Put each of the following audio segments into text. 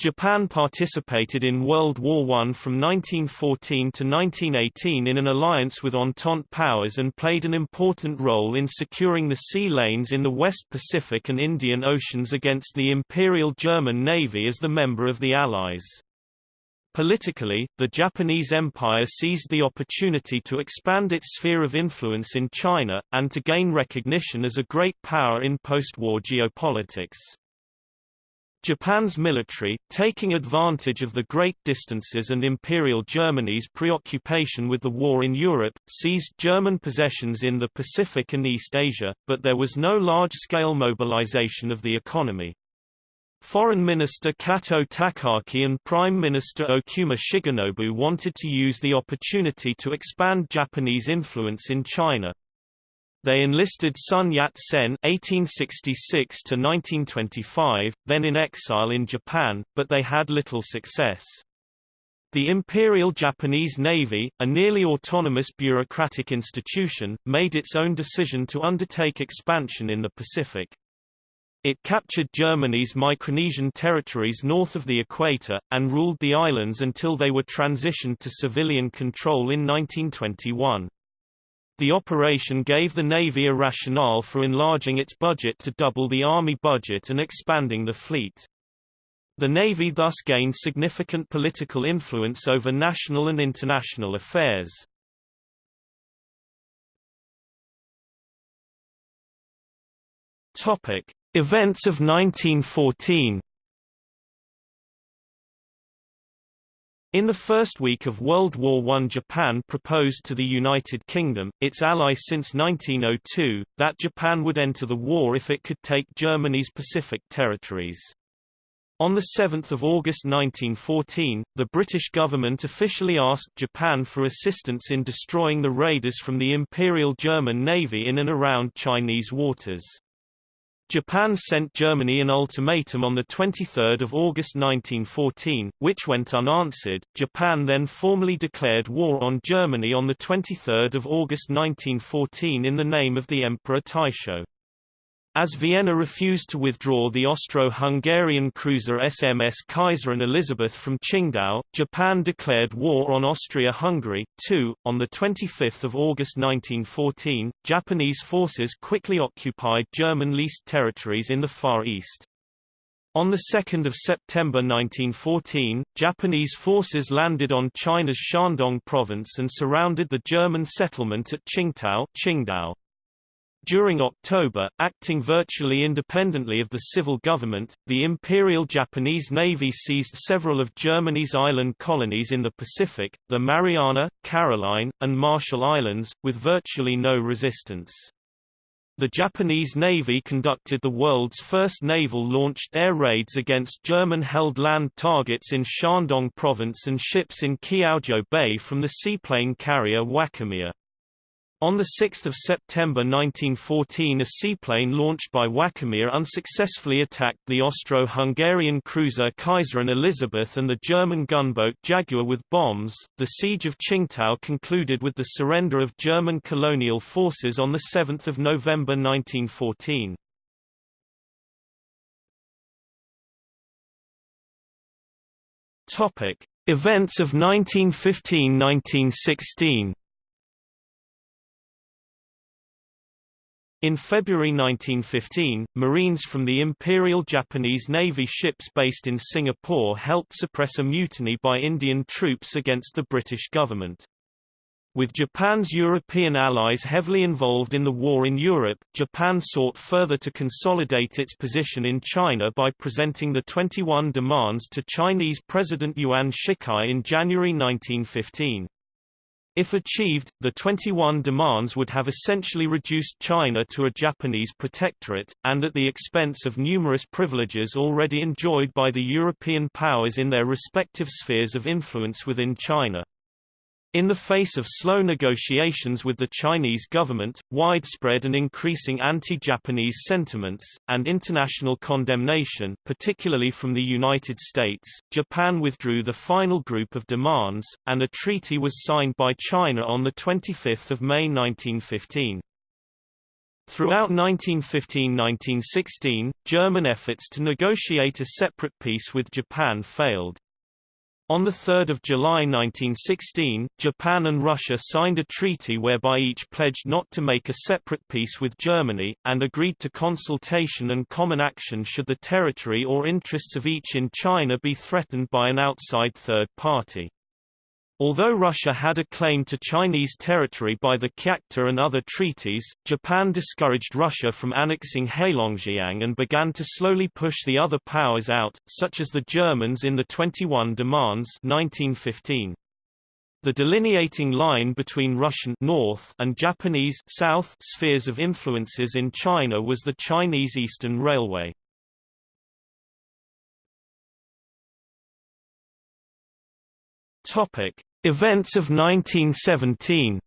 Japan participated in World War I from 1914 to 1918 in an alliance with Entente powers and played an important role in securing the sea lanes in the West Pacific and Indian Oceans against the Imperial German Navy as the member of the Allies. Politically, the Japanese Empire seized the opportunity to expand its sphere of influence in China, and to gain recognition as a great power in post-war geopolitics. Japan's military, taking advantage of the great distances and Imperial Germany's preoccupation with the war in Europe, seized German possessions in the Pacific and East Asia, but there was no large-scale mobilization of the economy. Foreign Minister Kato Takaaki and Prime Minister Okuma Shigenobu wanted to use the opportunity to expand Japanese influence in China, they enlisted Sun Yat-sen (1866–1925), then in exile in Japan, but they had little success. The Imperial Japanese Navy, a nearly autonomous bureaucratic institution, made its own decision to undertake expansion in the Pacific. It captured Germany's Micronesian territories north of the equator, and ruled the islands until they were transitioned to civilian control in 1921. The operation gave the Navy a rationale for enlarging its budget to double the Army budget and expanding the fleet. The Navy thus gained significant political influence over national and international affairs. Topic: Events of 1914 In the first week of World War I Japan proposed to the United Kingdom, its ally since 1902, that Japan would enter the war if it could take Germany's Pacific territories. On 7 August 1914, the British government officially asked Japan for assistance in destroying the raiders from the Imperial German Navy in and around Chinese waters. Japan sent Germany an ultimatum on 23 August 1914, which went unanswered. Japan then formally declared war on Germany on 23 August 1914 in the name of the Emperor Taisho. As Vienna refused to withdraw the Austro-Hungarian cruiser SMS Kaiserin Elisabeth from Qingdao, Japan declared war on Austria-Hungary, too. On 25 August 1914, Japanese forces quickly occupied German-leased territories in the Far East. On 2 September 1914, Japanese forces landed on China's Shandong province and surrounded the German settlement at Tsingtao Qingdao. During October, acting virtually independently of the civil government, the Imperial Japanese Navy seized several of Germany's island colonies in the Pacific, the Mariana, Caroline, and Marshall Islands, with virtually no resistance. The Japanese Navy conducted the world's first naval-launched air raids against German-held land targets in Shandong province and ships in Kiaozhou Bay from the seaplane carrier Wakamiya. On 6 September 1914 a seaplane launched by Wakamiya unsuccessfully attacked the Austro-Hungarian cruiser Kaiserin Elisabeth and the German gunboat Jaguar with bombs. The siege of Tsingtao concluded with the surrender of German colonial forces on 7 November 1914. Topic: Events of 1915–1916 In February 1915, Marines from the Imperial Japanese Navy ships based in Singapore helped suppress a mutiny by Indian troops against the British government. With Japan's European allies heavily involved in the war in Europe, Japan sought further to consolidate its position in China by presenting the 21 demands to Chinese President Yuan Shikai in January 1915. If achieved, the 21 demands would have essentially reduced China to a Japanese protectorate, and at the expense of numerous privileges already enjoyed by the European powers in their respective spheres of influence within China. In the face of slow negotiations with the Chinese government, widespread and increasing anti-Japanese sentiments, and international condemnation particularly from the United States, Japan withdrew the final group of demands, and a treaty was signed by China on 25 May 1915. Throughout 1915–1916, German efforts to negotiate a separate peace with Japan failed. On 3 July 1916, Japan and Russia signed a treaty whereby each pledged not to make a separate peace with Germany, and agreed to consultation and common action should the territory or interests of each in China be threatened by an outside third party. Although Russia had a claim to Chinese territory by the Kyakhta and other treaties, Japan discouraged Russia from annexing Heilongjiang and began to slowly push the other powers out, such as the Germans in the 21 Demands 1915. The delineating line between Russian north and Japanese south spheres of influences in China was the Chinese Eastern Railway. Topic: Events of 1917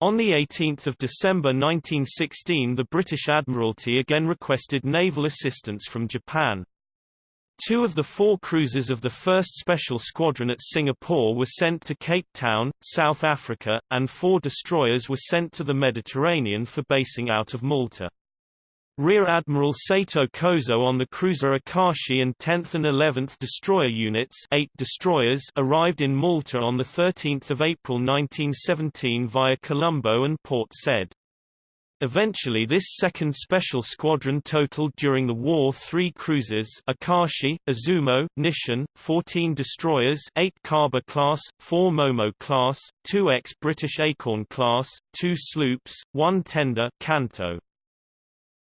On 18 December 1916 the British Admiralty again requested naval assistance from Japan. Two of the four cruisers of the 1st Special Squadron at Singapore were sent to Cape Town, South Africa, and four destroyers were sent to the Mediterranean for basing out of Malta. Rear Admiral Sato Kozo on the cruiser Akashi and 10th and 11th Destroyer Units 8 destroyers arrived in Malta on 13 April 1917 via Colombo and Port Said. Eventually this second special squadron totaled during the war three cruisers Akashi, Izumo, Nisshin, 14 destroyers 8 Kaba class, 4 Momo class, 2 ex-British Acorn class, 2 sloops, 1 tender Kanto.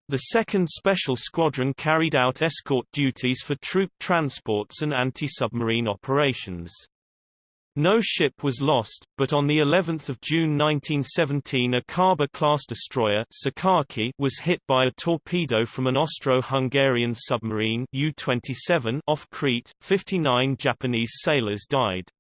The 2nd Special Squadron carried out escort duties for troop transports and anti-submarine operations. No ship was lost, but on the 11th of June 1917 a Kaba-class destroyer Sakaki was hit by a torpedo from an Austro-Hungarian submarine U-27 off Crete. 59 Japanese sailors died.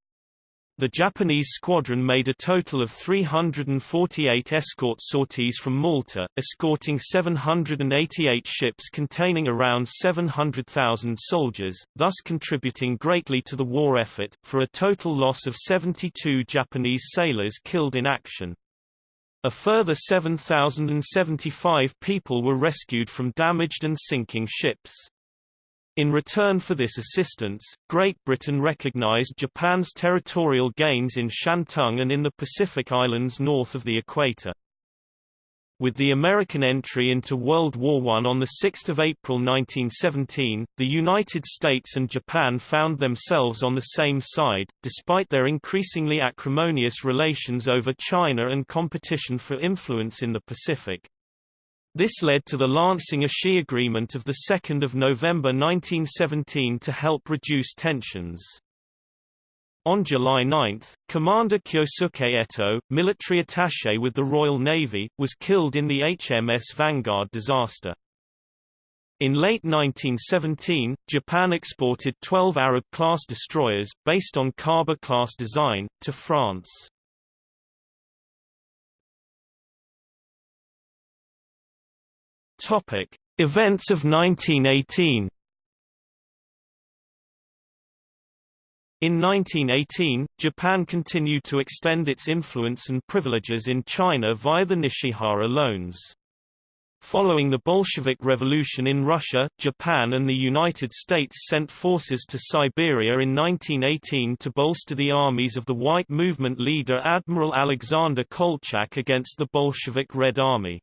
The Japanese squadron made a total of 348 escort sorties from Malta, escorting 788 ships containing around 700,000 soldiers, thus contributing greatly to the war effort, for a total loss of 72 Japanese sailors killed in action. A further 7,075 people were rescued from damaged and sinking ships. In return for this assistance, Great Britain recognized Japan's territorial gains in Shantung and in the Pacific Islands north of the equator. With the American entry into World War I on 6 April 1917, the United States and Japan found themselves on the same side, despite their increasingly acrimonious relations over China and competition for influence in the Pacific. This led to the Lansing-Ishii Agreement of 2 November 1917 to help reduce tensions. On July 9, Commander Kyosuke Eto, military attaché with the Royal Navy, was killed in the HMS Vanguard disaster. In late 1917, Japan exported 12 Arab-class destroyers, based on Kaba-class design, to France. Topic: Events of 1918. In 1918, Japan continued to extend its influence and privileges in China via the Nishihara loans. Following the Bolshevik Revolution in Russia, Japan and the United States sent forces to Siberia in 1918 to bolster the armies of the White Movement leader Admiral Alexander Kolchak against the Bolshevik Red Army.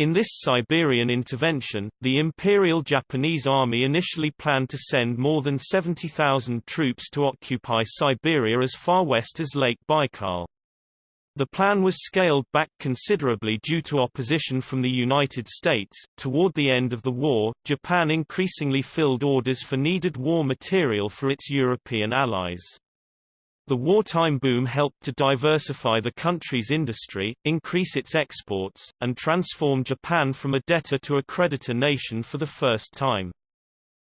In this Siberian intervention, the Imperial Japanese Army initially planned to send more than 70,000 troops to occupy Siberia as far west as Lake Baikal. The plan was scaled back considerably due to opposition from the United States. Toward the end of the war, Japan increasingly filled orders for needed war material for its European allies. The wartime boom helped to diversify the country's industry, increase its exports, and transform Japan from a debtor to a creditor nation for the first time.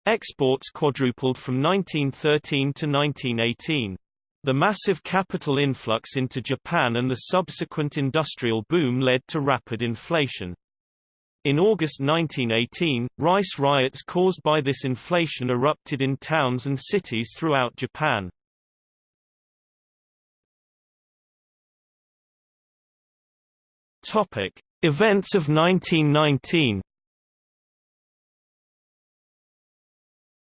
Exports quadrupled from 1913 to 1918. The massive capital influx into Japan and the subsequent industrial boom led to rapid inflation. In August 1918, rice riots caused by this inflation erupted in towns and cities throughout Japan. Topic: Events of 1919.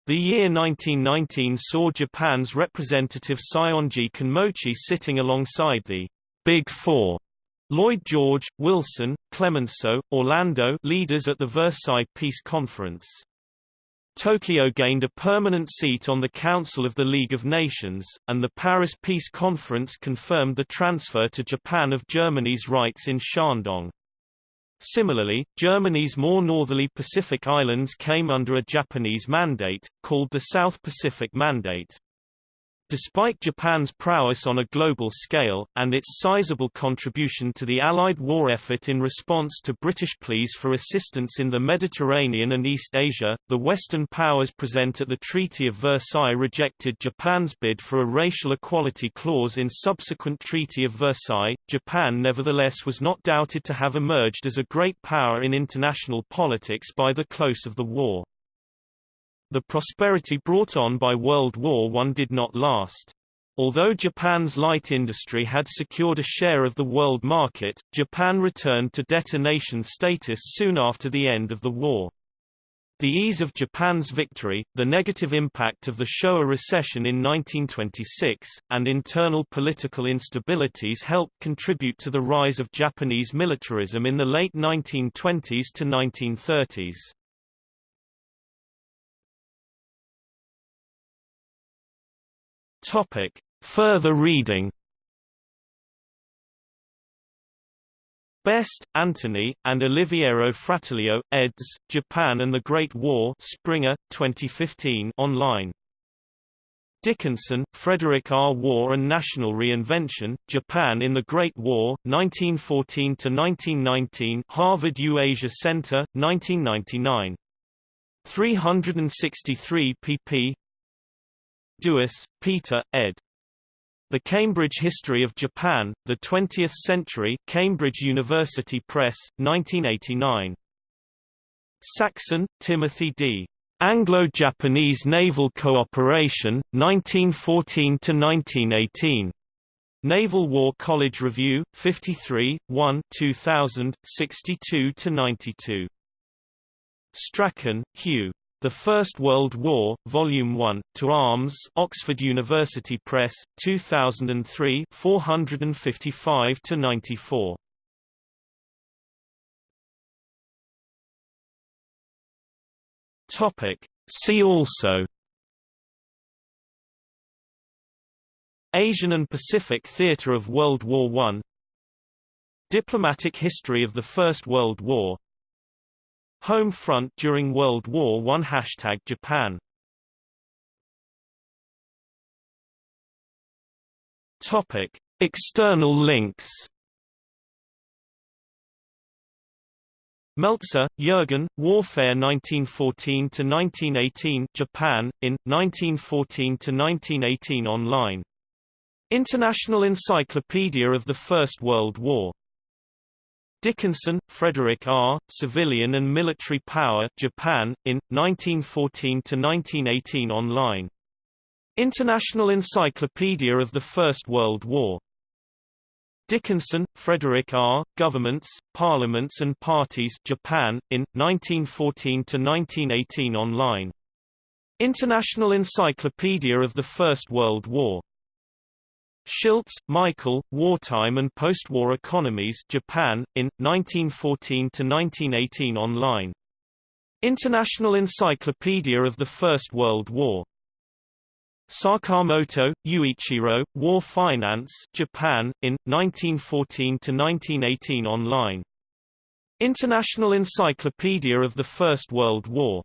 The year 1919 saw Japan's representative Saionji Kinmochi sitting alongside the Big Four Lloyd George, Wilson, Clemenceau, Orlando leaders at the Versailles Peace Conference. Tokyo gained a permanent seat on the Council of the League of Nations, and the Paris Peace Conference confirmed the transfer to Japan of Germany's rights in Shandong. Similarly, Germany's more northerly Pacific islands came under a Japanese mandate, called the South Pacific Mandate. Despite Japan's prowess on a global scale, and its sizable contribution to the Allied war effort in response to British pleas for assistance in the Mediterranean and East Asia, the Western powers present at the Treaty of Versailles rejected Japan's bid for a racial equality clause in subsequent Treaty of Versailles. Japan nevertheless was not doubted to have emerged as a great power in international politics by the close of the war. The prosperity brought on by World War I did not last. Although Japan's light industry had secured a share of the world market, Japan returned to detonation status soon after the end of the war. The ease of Japan's victory, the negative impact of the Showa recession in 1926, and internal political instabilities helped contribute to the rise of Japanese militarism in the late 1920s to 1930s. Topic. Further reading Best, Anthony, and Oliviero Frattolillo, eds. Japan and the Great War Springer, 2015 online. Dickinson, Frederick R. War and National Reinvention, Japan in the Great War, 1914–1919 Harvard U-Asia Center, 1999. 363 pp. Duus, Peter, ed. The Cambridge History of Japan, The Twentieth Century Cambridge University Press, 1989. Saxon, Timothy D. Anglo-Japanese Naval Cooperation, 1914–1918. Naval War College Review, 53, 1 2000, 62–92. Strachan, Hugh. The First World War, Volume 1, To Arms Oxford University Press, 2003 455–94. See also Asian and Pacific Theatre of World War I Diplomatic history of the First World War Home front during World War I Hashtag Japan Topic. External links Melzer, Jürgen, Warfare 1914–1918 Japan, in, 1914–1918 online. International Encyclopedia of the First World War Dickinson, Frederick R., Civilian and Military Power Japan, in, 1914–1918 online. International Encyclopedia of the First World War. Dickinson, Frederick R., Governments, Parliaments and Parties Japan, in, 1914–1918 online. International Encyclopedia of the First World War. Schiltz, Michael, Wartime and Postwar Economies Japan, in, 1914–1918 online. International Encyclopedia of the First World War. Sakamoto, Yuichiro, War Finance Japan, in, 1914–1918 online. International Encyclopedia of the First World War